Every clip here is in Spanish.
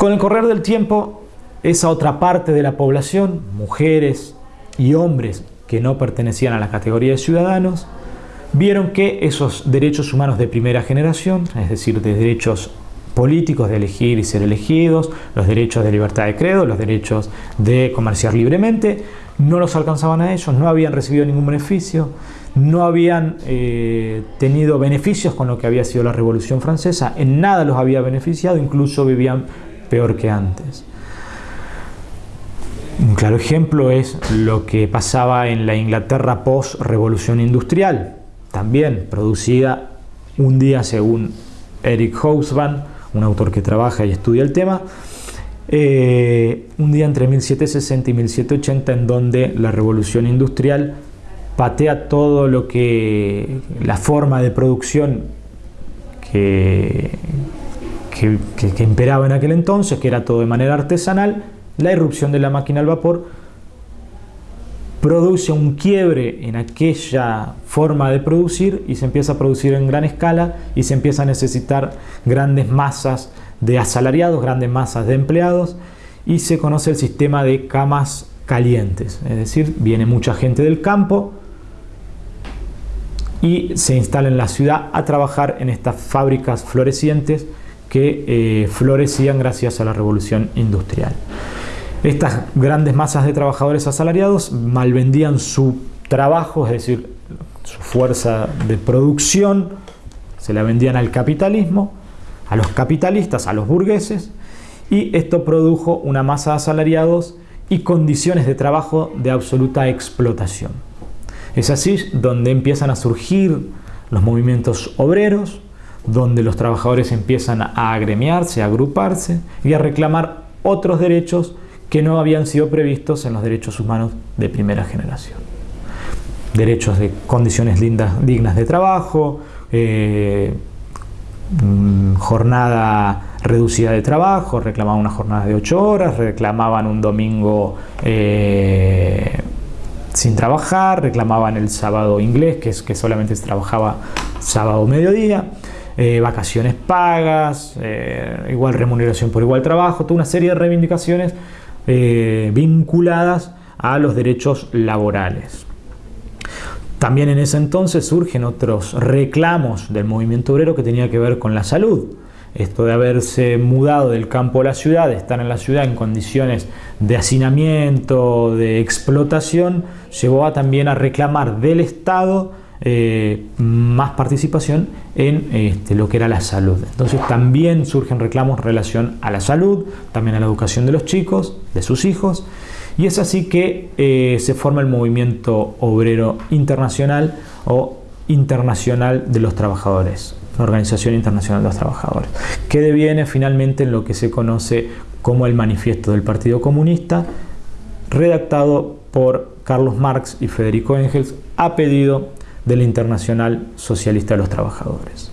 Con el correr del tiempo, esa otra parte de la población, mujeres y hombres que no pertenecían a la categoría de ciudadanos, vieron que esos derechos humanos de primera generación, es decir, de derechos políticos de elegir y ser elegidos, los derechos de libertad de credo, los derechos de comerciar libremente, no los alcanzaban a ellos, no habían recibido ningún beneficio, no habían eh, tenido beneficios con lo que había sido la Revolución Francesa, en nada los había beneficiado, incluso vivían peor que antes. Un claro ejemplo es lo que pasaba en la Inglaterra post-revolución industrial, también producida un día según Eric Hobsbawm, un autor que trabaja y estudia el tema, eh, un día entre 1760 y 1780 en donde la revolución industrial patea todo lo que la forma de producción que, que, imperaba en aquel entonces, que era todo de manera artesanal, la irrupción de la máquina al vapor produce un quiebre en aquella forma de producir y se empieza a producir en gran escala y se empieza a necesitar grandes masas de asalariados, grandes masas de empleados y se conoce el sistema de camas calientes, es decir, viene mucha gente del campo y se instala en la ciudad a trabajar en estas fábricas florecientes que eh, florecían gracias a la revolución industrial. Estas grandes masas de trabajadores asalariados malvendían su trabajo, es decir, su fuerza de producción, se la vendían al capitalismo, a los capitalistas, a los burgueses, y esto produjo una masa de asalariados y condiciones de trabajo de absoluta explotación. Es así donde empiezan a surgir los movimientos obreros, donde los trabajadores empiezan a agremiarse, a agruparse y a reclamar otros derechos que no habían sido previstos en los derechos humanos de primera generación. Derechos de condiciones lindas, dignas de trabajo, eh, mm, jornada reducida de trabajo, reclamaban una jornada de 8 horas, reclamaban un domingo eh, sin trabajar, reclamaban el sábado inglés, que es que solamente se trabajaba sábado mediodía, eh, vacaciones pagas, igual remuneración por igual trabajo, toda una serie de reivindicaciones eh, vinculadas a los derechos laborales. También en ese entonces surgen otros reclamos del movimiento obrero que tenía que ver con la salud. Esto de haberse mudado del campo a la ciudad, de estar en la ciudad en condiciones de hacinamiento, de explotación, llevó a también a reclamar del Estado eh, más participación en este, lo que era la salud. Entonces también surgen reclamos en relación a la salud, también a la educación de los chicos, de sus hijos, y es así que eh, se forma el movimiento obrero internacional o internacional de los trabajadores, la Organización Internacional de los Trabajadores, que deviene finalmente en lo que se conoce como el Manifiesto del Partido Comunista, redactado por Carlos Marx y Federico Engels a pedido de la Internacional Socialista de los Trabajadores.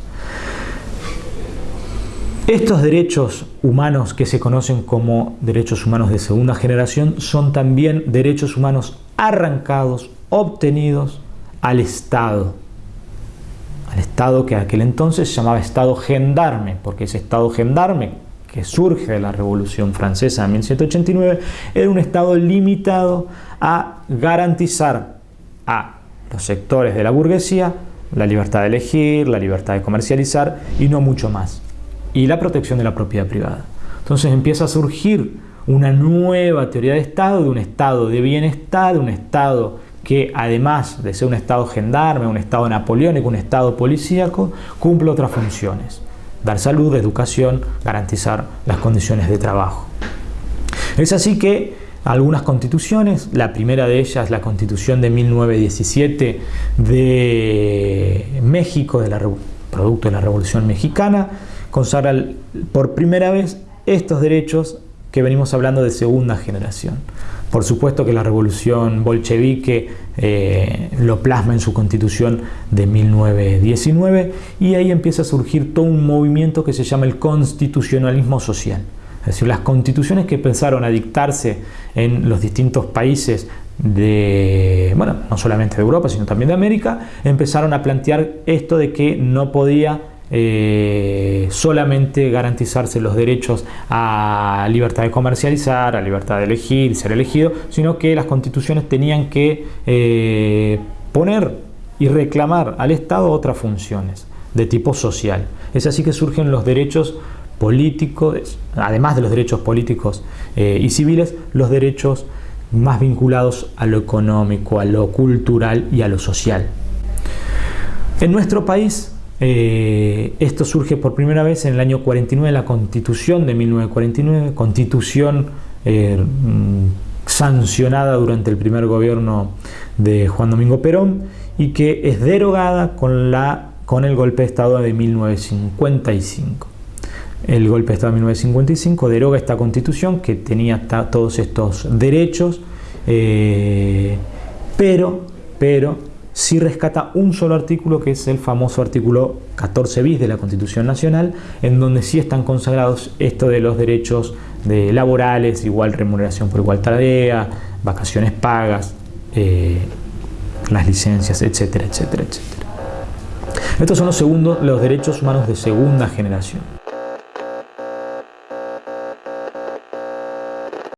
Estos derechos humanos que se conocen como derechos humanos de segunda generación son también derechos humanos arrancados, obtenidos al Estado. Al Estado que aquel entonces se llamaba Estado gendarme, porque ese Estado gendarme que surge de la Revolución Francesa de 1789 era un Estado limitado a garantizar a los sectores de la burguesía, la libertad de elegir, la libertad de comercializar y no mucho más. Y la protección de la propiedad privada. Entonces empieza a surgir una nueva teoría de Estado, de un Estado de bienestar, de un Estado que además de ser un Estado gendarme, un Estado napoleónico, un Estado policíaco, cumple otras funciones. Dar salud, educación, garantizar las condiciones de trabajo. Es así que algunas constituciones. La primera de ellas, la constitución de 1917 de México, de la, producto de la Revolución Mexicana, consagra por primera vez estos derechos que venimos hablando de segunda generación. Por supuesto que la revolución bolchevique eh, lo plasma en su constitución de 1919 y ahí empieza a surgir todo un movimiento que se llama el constitucionalismo social. Es decir, las constituciones que pensaron a dictarse en los distintos países de, bueno, no solamente de Europa, sino también de América, empezaron a plantear esto de que no podía eh, solamente garantizarse los derechos a libertad de comercializar, a libertad de elegir, ser elegido, sino que las constituciones tenían que eh, poner y reclamar al Estado otras funciones de tipo social. Es así que surgen los derechos políticos, además de los derechos políticos eh, y civiles, los derechos más vinculados a lo económico, a lo cultural y a lo social. En nuestro país eh, esto surge por primera vez en el año 49, la Constitución de 1949, Constitución eh, mm, sancionada durante el primer gobierno de Juan Domingo Perón y que es derogada con, la, con el golpe de Estado de 1955. El golpe de Estado de 1955 deroga esta constitución que tenía todos estos derechos, eh, pero, pero sí rescata un solo artículo que es el famoso artículo 14 bis de la Constitución Nacional, en donde sí están consagrados esto de los derechos de laborales, igual remuneración por igual tarea, vacaciones pagas, eh, las licencias, etcétera, etcétera, etcétera. Estos son los, segundos, los derechos humanos de segunda generación.